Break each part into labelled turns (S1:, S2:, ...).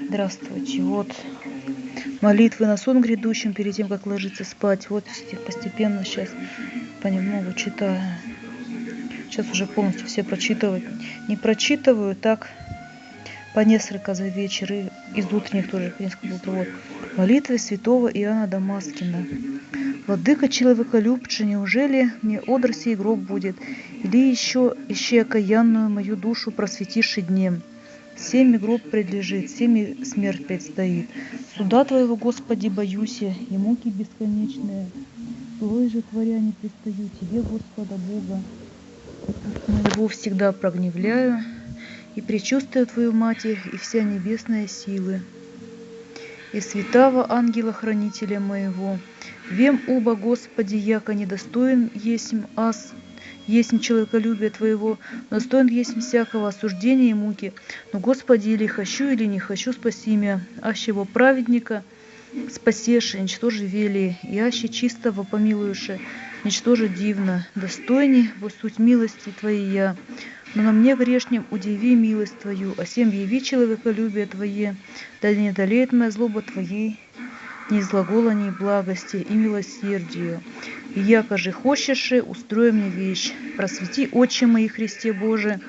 S1: Здравствуйте. Вот молитвы на сон грядущим перед тем, как ложиться спать. Вот постепенно сейчас понемногу читаю. Сейчас уже полностью все прочитывать. Не прочитываю, так по несколько за вечер и из утренних тоже по несколько вот. Молитвы святого Иоанна Дамаскина. Владыка человеколюбче, неужели мне одр сей гроб будет, или еще ищи окаянную мою душу просветишь днем? Всеми гроб предлежит, всеми смерть предстоит. Суда Твоего, Господи, боюсь и муки бесконечные. Злой же творя не пристаю Тебе, Господа Бога. Моего всегда прогневляю, и предчувствую Твою Матерь, и вся небесная силы. И святого ангела-хранителя моего, вем оба, Господи, яко недостоин есмь ас есть человеколюбие Твоего, но стоин есть всякого осуждения и муки. Но, Господи, или хочу, или не хочу, спаси меня, ащего праведника, спасеши, ничтоже вели, и аще чистого помилуюше, ничтоже дивно, достойней во суть милости Твоей я. Но на мне грешнем удиви милость Твою, а всем яви человеколюбие Твое, да не долеет моя злоба Твоей, ни злогола, ни благости и милосердию. Яко же хочешь, устрой мне вещь, просвети очи мои, Христе Боже,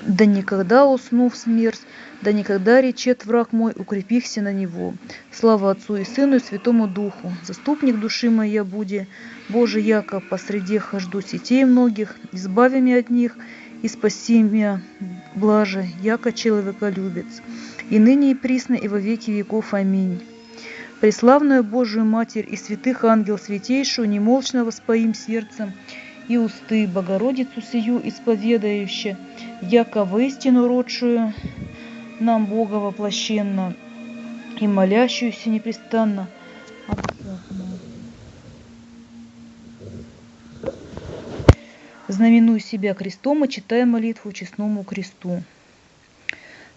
S1: да никогда уснув смерть, да никогда речет враг мой, укрепихся на него. Слава Отцу и Сыну и Святому Духу, заступник души моей буди, Боже, яко посреди хожду сетей многих, избави меня от них и спаси меня, блаже, яко человеколюбец и ныне и присно, и во веки веков. Аминь. Преславную Божию Матерь и святых ангел святейшую, немолчно воспоим сердцем, и усты Богородицу сию исповедающие, яко истину родшую нам Бога воплощенно, и молящуюся непрестанно Знаменуй себя крестом и читай молитву честному кресту.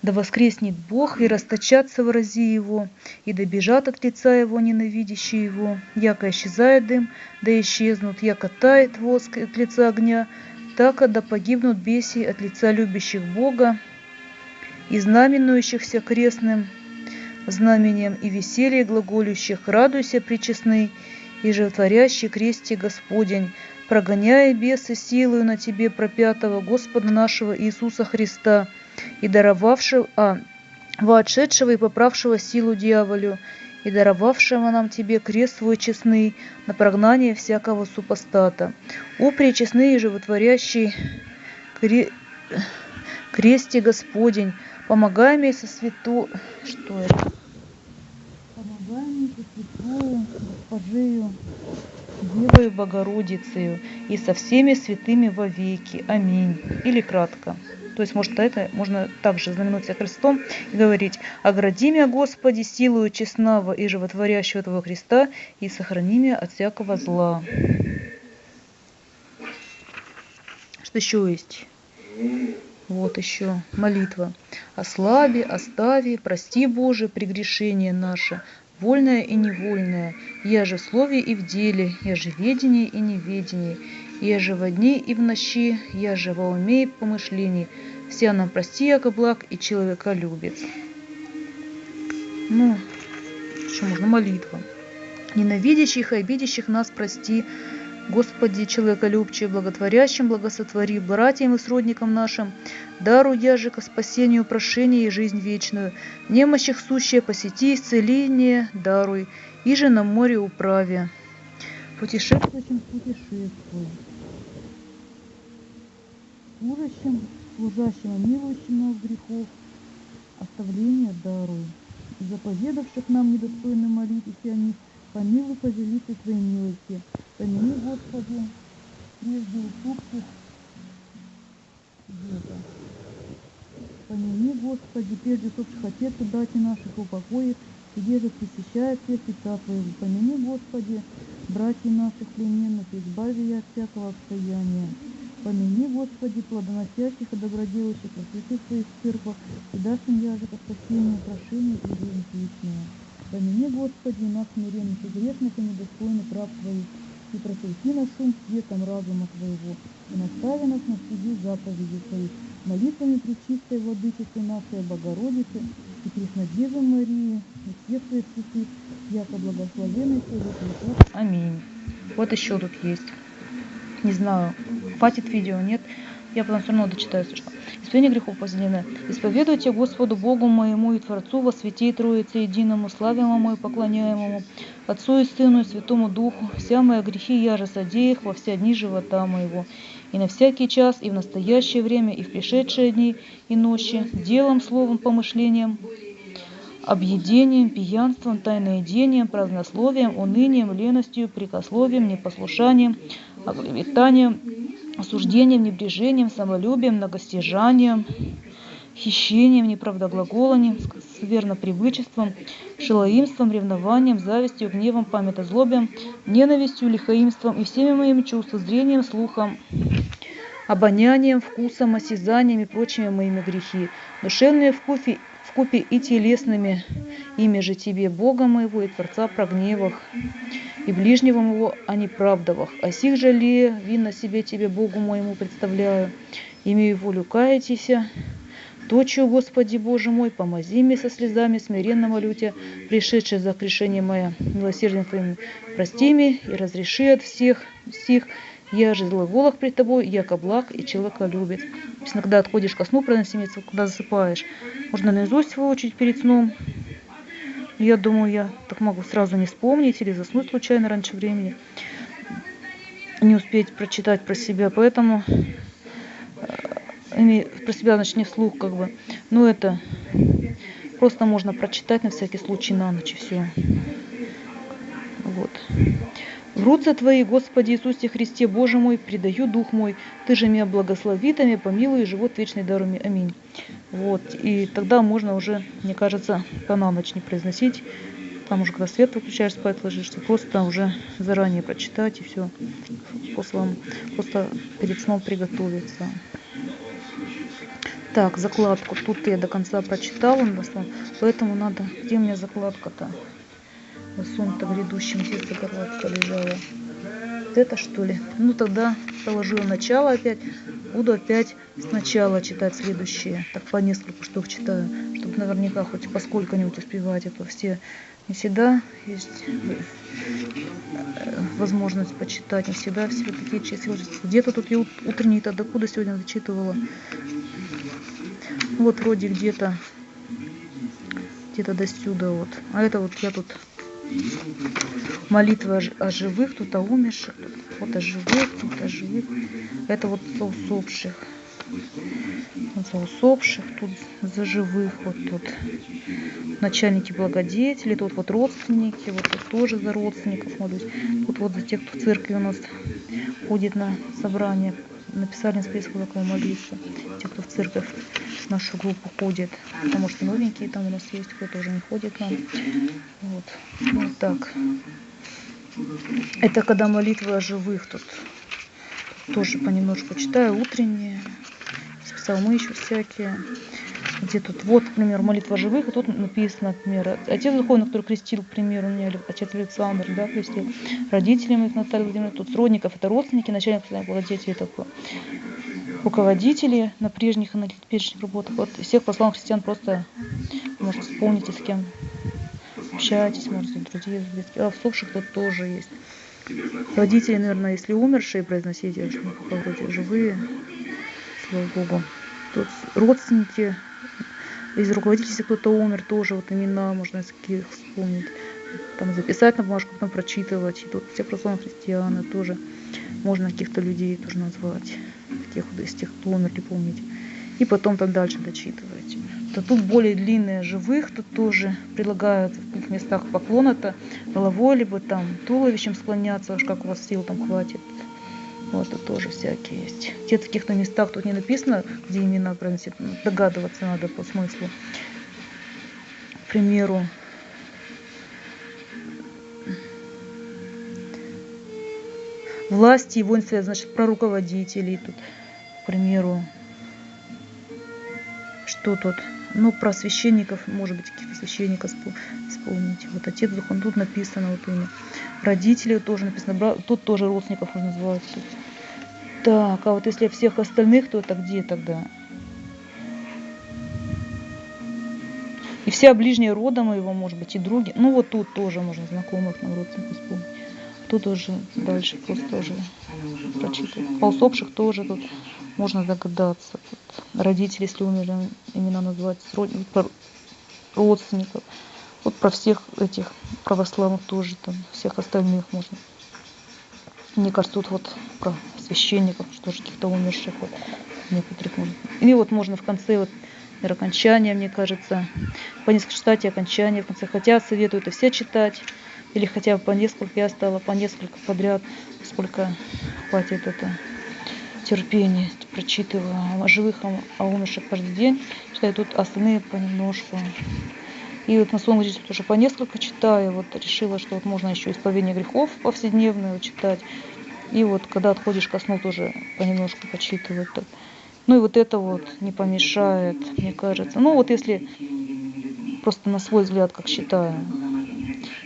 S1: Да воскреснет Бог, и расточатся врази Его, и добежат от лица Его ненавидящие Его. Яко исчезает дым, да исчезнут, яко тает воск от лица огня, так да погибнут беси от лица любящих Бога и знаменующихся крестным знамением и веселье глаголющих, радуйся, причестный, и животворящий кресте Господень, прогоняя бесы силою на тебе пропятого Господа нашего Иисуса Христа, и даровавшего, а, воотшедшего и поправшего силу дьяволю, и даровавшего нам тебе крест свой честный на прогнание всякого супостата. О, пречестный и животворящий кре... кресте Господень, помогай мне со свято... Что это? Помогай мне со святою Госпожею, Девою Богородицею и со всеми святыми вовеки. Аминь. Или кратко. То есть, может, это можно также знаменуть себя крестом и говорить «Огради меня, Господи, силою честного и животворящего Твоего Христа, и сохрани меня от всякого зла». Что еще есть? Вот еще молитва. «Ослаби, остави, прости, Боже, прегрешение наше, вольное и невольное, я же в слове и в деле, я же в и неведении, я же во дни и в ночи, я же во уме и помышлении, все нам прости, яко благ и человека любит. Ну, что можно, молитва. Ненавидящих и обидящих нас прости, Господи, человеколюбче, благотворящим благосотвори, братьям и сродникам нашим, дару яже ко спасению, прошение и жизнь вечную, немощих сущее посети, исцеление даруй, и же на море управе. Путешествующим путешествуй служащим, служащим, милующим нас грехов, оставление даруй. И заповедавших нам недостойно молитесь о них, помилуй по великой Твоей милости. Помяни, Господи, прежде уступки века. Помяни, Господи, прежде сопших отец и братья наших упокоит, и держит посещает все света Твоего. Помяни, Господи, братья наших плененных, избави я от всякого обстояния. Помяни, Господи, плодоносящих и доброделающих во святых своих церквах, и дашь им яже по спасению, прошение и жизнь вечную. Помяни, Господи, нас смиренных и грешных и недостойных раб Твоих, и просвети нас шум светом разума Твоего, и настави нас на суде заповеди Твоих, молитвами Пречистой Владычицы нашей Богородицы и Преснодевы Марии, и всех Твоих святых, яко благословенный Твой Аминь. Вот еще тут есть. Не знаю, хватит видео, нет. Я потом все равно дочитаю, если что. Исповедание грехов позлины. Исповедуйте Господу Богу моему и Творцу во святей Троице единому, славимому и поклоняемому, Отцу и Сыну и Святому Духу, вся моя грехи я же содеях во все дни живота моего, и на всякий час, и в настоящее время, и в пришедшие дни и ночи, делом, словом, помышлением, объедением, пьянством, тайноедением, празднословием, унынием, леностью, прикословием, непослушанием, оклеветанием, осуждением, небрежением, самолюбием, многостяжанием, хищением, неправдоглаголанием, сквернопривычеством, шилоимством, ревнованием, завистью, гневом, памятозлобием, ненавистью, лихоимством и всеми моими чувствами, зрением, слухом, обонянием, вкусом, осязанием и прочими моими грехи, душевные вкупе, вкупе и телесными, ими же тебе, Бога моего и Творца прогневах, и ближнего моего о неправдовах. О сих ли винно себе тебе, Богу моему, представляю, имею волю каятися, Точью, Господи Боже мой, помози мне со слезами, смиренно молю Тебя, пришедшие за грешение мое, милосердием Твоим, прости мне и разреши от всех стих, я же зловолах пред тобой, яко благ и человека любит. Есть иногда отходишь ко сну, правильно, когда засыпаешь, можно наизусть выучить перед сном, я думаю, я так могу сразу не вспомнить или заснуть случайно раньше времени, не успеть прочитать про себя. Поэтому э, про себя, значит, не вслух, как бы. Но это просто можно прочитать на всякий случай на ночь и все. Вот. В руце Твои, Господи Иисусе Христе, Боже мой, предаю дух мой, Ты же меня благослови, Ты меня помилуй, и живот вечный даруй Аминь. Вот, и тогда можно уже, мне кажется, по на ночь не произносить, там уже когда свет выключаешь, спать ложишься, просто уже заранее прочитать и все, после, просто перед сном приготовиться. Так, закладку. Тут я до конца прочитала, поэтому надо... Где у меня закладка-то? сон-то грядущем здесь закладка лежала. Вот это что ли? Ну тогда положила начало опять. Буду опять сначала читать следующие. Так по несколько штук читаю, чтобы наверняка хоть поскольку-нибудь успевать. Это все не всегда есть э, возможность почитать, не всегда все такие числа. Где-то тут я утренний то докуда сегодня зачитывала. Вот вроде где-то где-то до сюда вот. А это вот я тут молитва о живых, тут о умерших, вот о живых, тут о живых. Это вот за усопших. За усопших, тут за живых, вот тут начальники благодетели, тут вот родственники, вот тут тоже за родственников молюсь. Тут вот за тех, кто в церкви у нас ходит на собрание, написали список такого молиться. Те, кто в церковь в нашу группу ходит. Потому что новенькие там у нас есть, кто-то уже не ходит нам. Вот. вот так. Это когда молитвы о живых тут. Тоже понемножку читаю. Утренние. Псалмы еще всякие. Где тут, вот, например, молитва живых, и тут написано, например, отец духовный, который крестил, к примеру, у меня отец Александр, да, крестил, родители моих Наталья Владимировна, тут родников, это родственники, начальник владетелей такой руководители на прежних на теперешних работах. Вот всех посланных христиан просто, может, вспомните, с кем общаетесь, может, друзей, а в усопших тут тоже есть. Родители, наверное, если умершие, произносите, вроде живые, слава Богу. Тут родственники, из руководителей, кто-то умер, тоже вот имена можно из каких вспомнить. Там записать на бумажку, потом прочитывать. И тут все православные христианы тоже можно каких-то людей тоже назвать тех, из тех, кто умерли, помните. И потом там дальше дочитываете. То тут более длинные живых, тут тоже предлагают в каких местах поклон это головой, либо там туловищем склоняться, уж как у вас сил там хватит. Вот тут тоже всякие есть. Где-то в каких-то местах тут не написано, где имена проносит, догадываться надо по смыслу. К примеру, власти и воинстве, значит, про руководителей тут к примеру, что тут? Ну, про священников, может быть, каких-то священников вспомните. Вот отец Духон, тут написано вот имя. Родители тоже написано, тут тоже родственников можно называть. Так, а вот если всех остальных, то это где тогда? И все ближние рода моего, может быть, и други. Ну, вот тут тоже можно знакомых нам родственников вспомнить. Тут уже дальше просто тоже прочитать. А усопших тоже тут можно догадаться. Тут родители, если умерли, имена называть, родственников. Вот про всех этих православных тоже, там, всех остальных можно. Мне кажется, тут вот про священников, что же каких-то умерших, вот, некоторых можно. И вот можно в конце вот окончания, мне кажется, по несколько и окончания в конце. Хотя советую это все читать, или хотя бы по несколько, я стала по несколько подряд, сколько хватит это терпения, прочитываю о живых, о умерших каждый день, читаю тут остальные понемножку. И вот на своем жизни тоже по несколько читаю, вот решила, что вот можно еще исповедение грехов повседневное читать. И вот когда отходишь ко сну, тоже понемножку почитывать. Ну и вот это вот не помешает, мне кажется. Ну вот если просто на свой взгляд, как считаю.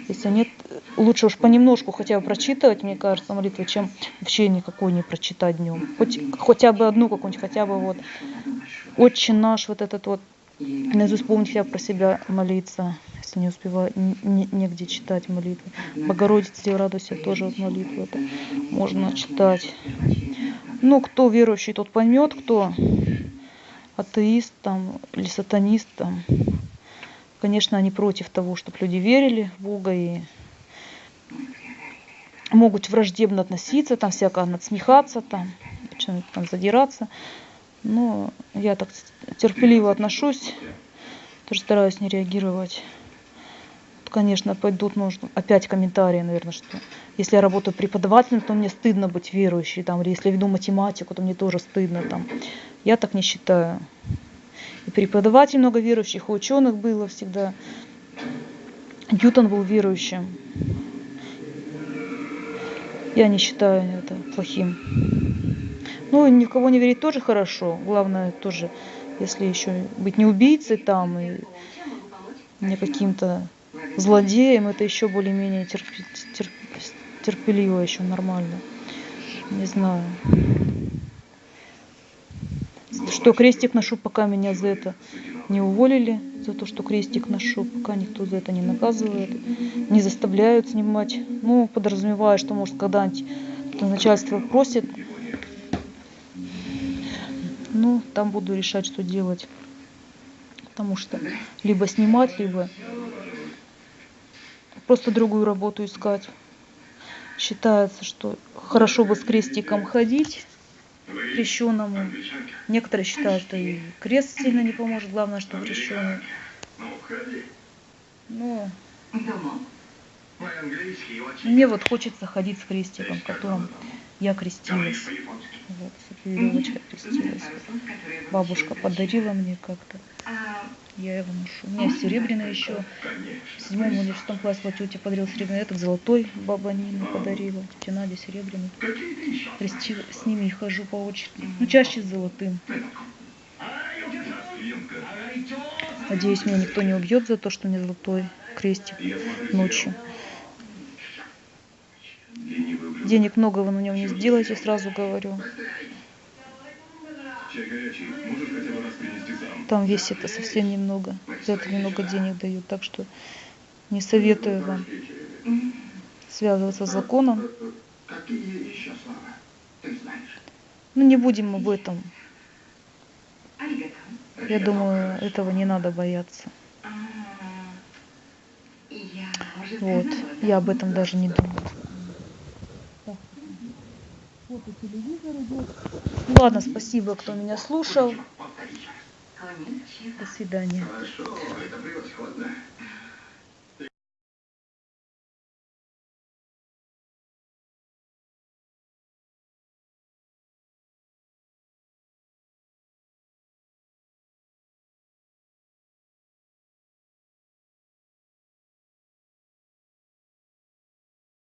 S1: Если нет, лучше уж понемножку хотя бы прочитывать, мне кажется, молитву, чем вообще никакой не прочитать днем. Хоть, хотя бы одну какую-нибудь, хотя бы вот Отче наш, вот этот вот, наизусть помнить бы про себя молиться, если не успеваю, не, негде читать молитвы. Богородице радуйся, тоже вот молитву это можно читать. Ну, кто верующий, тот поймет, кто атеист там или сатанист там. Конечно, они против того, чтобы люди верили в Бога и могут враждебно относиться, там всяко надсмехаться, там, там задираться. Но я так терпеливо отношусь, тоже стараюсь не реагировать конечно, пойдут, может, опять комментарии, наверное, что если я работаю преподавателем, то мне стыдно быть верующей, там, или если я веду математику, то мне тоже стыдно. Там. Я так не считаю. И преподаватель много верующих, и ученых было всегда. Ньютон был верующим. Я не считаю это плохим. Ну, ни в кого не верить тоже хорошо. Главное тоже, если еще быть не убийцей там и не каким-то злодеем, это еще более-менее терп, терп, терпеливо, еще нормально. Не знаю. Что крестик ношу, пока меня за это не уволили, за то, что крестик ношу, пока никто за это не наказывает, не заставляют снимать. Ну, подразумевая, что, может, когда-нибудь начальство просит, ну, там буду решать, что делать. Потому что либо снимать, либо просто другую работу искать. Считается, что хорошо бы с крестиком ходить крещенному. Некоторые считают, что и крест сильно не поможет, главное, что крещеный. Но мне вот хочется ходить с крестиком, которым я крестилась. Вот, крестилась. Бабушка подарила мне как-то. Я его ношу. У меня серебряный еще. В седьмом или шестом классе вот тетя подарила серебряный. Этот золотой баба Нина подарила. Тетя Надя серебряный. Крестила. С ними хожу по очереди. Ну, чаще с золотым. Надеюсь, меня никто не убьет за то, что у меня золотой крестик ночью. Денег много вы на нем не сделаете, сразу говорю. Там весит это совсем немного. За это немного денег дают. Так что не советую вам связываться с законом. Ну, не будем об этом. Я думаю, этого не надо бояться. Вот, я об этом даже не думаю. Вот и телевизор идет. Ладно, спасибо, кто меня слушал. До свидания. Хорошо, это превосходно.